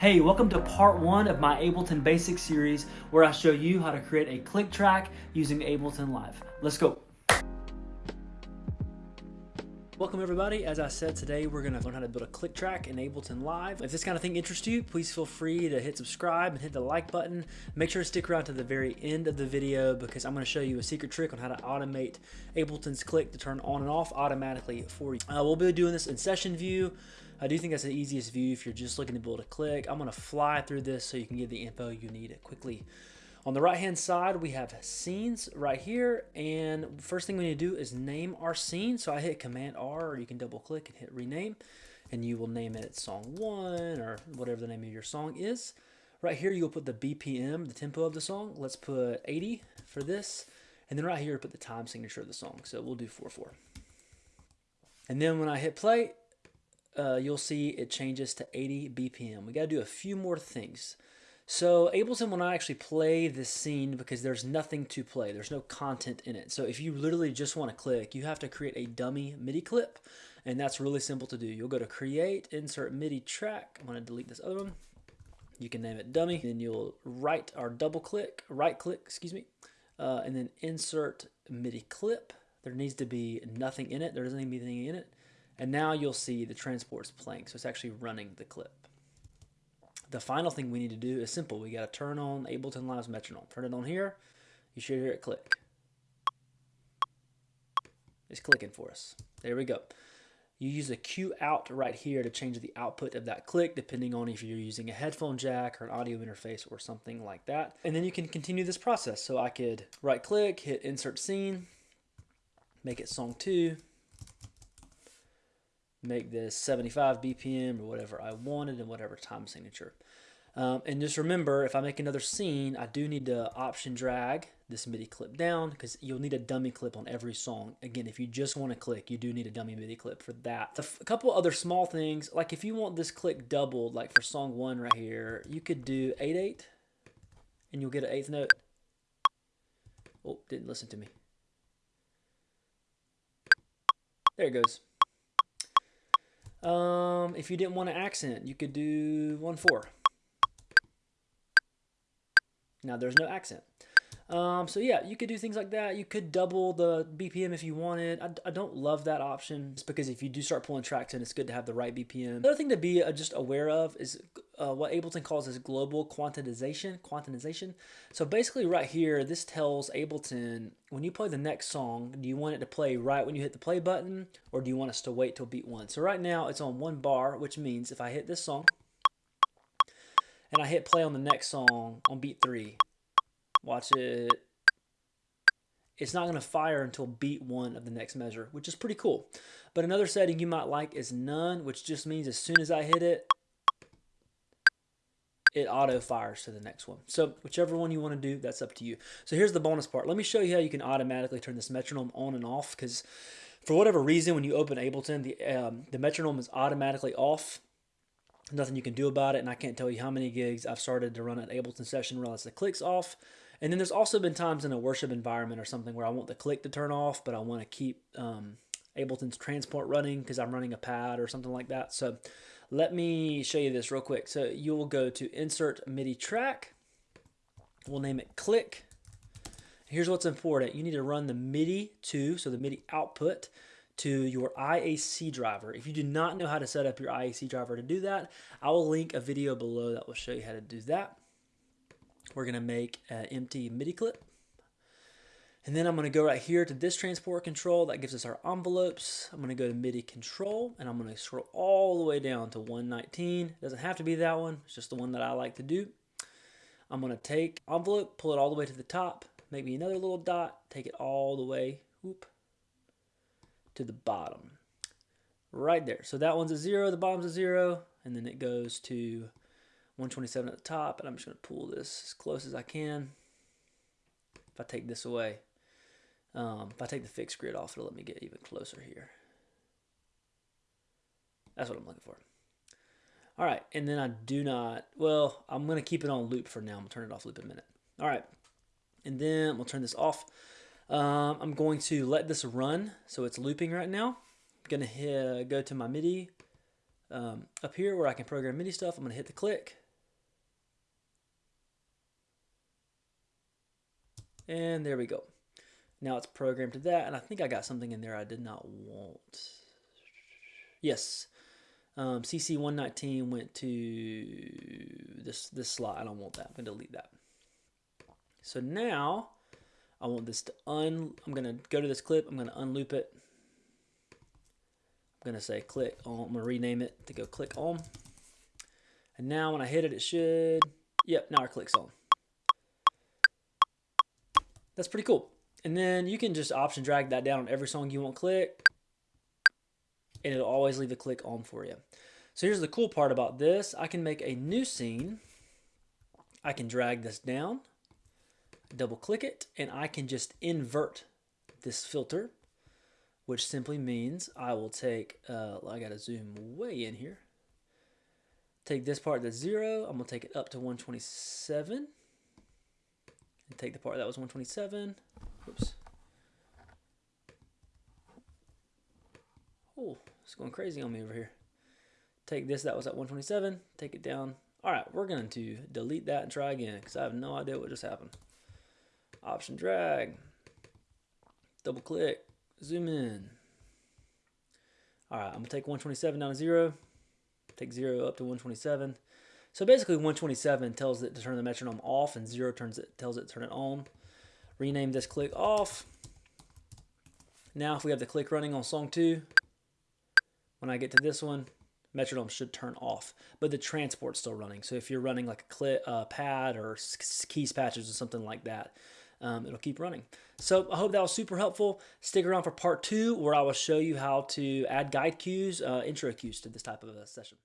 Hey, welcome to part one of my Ableton Basics series where I show you how to create a click track using Ableton Live. Let's go. Welcome everybody. As I said today, we're gonna learn how to build a click track in Ableton Live. If this kind of thing interests you, please feel free to hit subscribe and hit the like button. Make sure to stick around to the very end of the video because I'm gonna show you a secret trick on how to automate Ableton's click to turn on and off automatically for you. Uh, we'll be doing this in session view. I do think that's the easiest view if you're just looking to build a click. I'm gonna fly through this so you can get the info you need quickly. On the right hand side, we have scenes right here. And first thing we need to do is name our scene. So I hit Command R or you can double click and hit rename and you will name it song one or whatever the name of your song is. Right here, you'll put the BPM, the tempo of the song. Let's put 80 for this. And then right here, put the time signature of the song. So we'll do 4-4. And then when I hit play, uh, you'll see it changes to 80 BPM. We got to do a few more things. So Ableton will not actually play this scene because there's nothing to play. There's no content in it. So if you literally just want to click, you have to create a dummy MIDI clip. And that's really simple to do. You'll go to create, insert MIDI track. I'm going to delete this other one. You can name it dummy. Then you'll right or double click, right click, excuse me. Uh, and then insert MIDI clip. There needs to be nothing in it. There doesn't need to be anything in it. And now you'll see the transport's playing. So it's actually running the clip. The final thing we need to do is simple. We got to turn on Ableton Live's metronome. Turn it on here. You should hear it click. It's clicking for us. There we go. You use the cue out right here to change the output of that click depending on if you're using a headphone jack or an audio interface or something like that. And then you can continue this process. So I could right click, hit insert scene, make it song two, make this 75 BPM or whatever I wanted and whatever time signature. Um, and just remember, if I make another scene, I do need to option drag this MIDI clip down because you'll need a dummy clip on every song. Again, if you just want to click, you do need a dummy MIDI clip for that. A couple other small things, like if you want this click doubled, like for song one right here, you could do 8-8 and you'll get an eighth note. Oh, didn't listen to me. There it goes. Um, if you didn't want an accent, you could do 1-4. Now there's no accent. Um, so yeah, you could do things like that. You could double the BPM if you wanted. I, I don't love that option just because if you do start pulling tracks in, it's good to have the right BPM. Another thing to be uh, just aware of is uh, what Ableton calls as global quantization. Quantization. So basically right here, this tells Ableton when you play the next song, do you want it to play right when you hit the play button or do you want us to wait till beat one? So right now it's on one bar, which means if I hit this song, and I hit play on the next song on beat three. Watch it. It's not going to fire until beat one of the next measure, which is pretty cool. But another setting you might like is none, which just means as soon as I hit it, it auto fires to the next one. So whichever one you want to do, that's up to you. So here's the bonus part. Let me show you how you can automatically turn this metronome on and off because for whatever reason, when you open Ableton, the, um, the metronome is automatically off nothing you can do about it. And I can't tell you how many gigs I've started to run an Ableton session realize the click's off. And then there's also been times in a worship environment or something where I want the click to turn off, but I want to keep um, Ableton's transport running because I'm running a pad or something like that. So let me show you this real quick. So you will go to Insert MIDI Track. We'll name it Click. Here's what's important. You need to run the MIDI to, so the MIDI output to your IAC driver. If you do not know how to set up your IAC driver to do that, I will link a video below that will show you how to do that. We're to make an empty MIDI clip. And then I'm to go right here to this transport control. That gives us our envelopes. I'm to go to MIDI control and I'm to scroll all the way down to 119. It doesn't have to be that one. It's just the one that I like to do. I'm to take envelope, pull it all the way to the top, make me another little dot, take it all the way, whoop, to the bottom. Right there. So that one's a zero, the bottom's a zero, and then it goes to 127 at the top, and I'm just going to pull this as close as I can. If I take this away, um, if I take the fixed grid off, it'll let me get even closer here. That's what I'm looking for. All right, and then I do not, well, I'm going to keep it on loop for now. I'm to turn it off loop in a minute. All right, and then we'll turn this off. Um, I'm going to let this run, so it's looping right now. I'm gonna hit, go to my MIDI um, up here where I can program MIDI stuff. I'm gonna hit the click. And there we go. Now it's programmed to that, and I think I got something in there I did not want. Yes, um, CC119 went to this, this slot. I don't want that, I'm gonna delete that. So now, I want this to un. I'm gonna go to this clip. I'm gonna unloop it. I'm gonna say click on. I'm gonna rename it to go click on. And now when I hit it, it should. Yep. Now it clicks on. That's pretty cool. And then you can just option drag that down on every song you want click. And it'll always leave the click on for you. So here's the cool part about this. I can make a new scene. I can drag this down, double click it, and I can just invert this filter, which simply means I will take, uh, I got to zoom way in here. Take this part that's zero. I'm to take it up to 127 and take the part that was 127. Oops. Oh, it's going crazy on me over here. Take this that was at 127, take it down. All right, we're going to delete that and try again because I have no idea what just happened. Option drag, double click, zoom in. All right, I'm gonna take 127 down to zero, take zero up to 127. So basically 127 tells it to turn the metronome off and 0 turns it tells it to turn it on. Rename this click off. Now if we have the click running on song 2, when I get to this one, metronome should turn off, but the transport's still running. So if you're running like a clip, uh, pad or keys patches or something like that, um, it'll keep running. So I hope that was super helpful. Stick around for part two where I will show you how to add guide cues, uh, intro cues to this type of a session.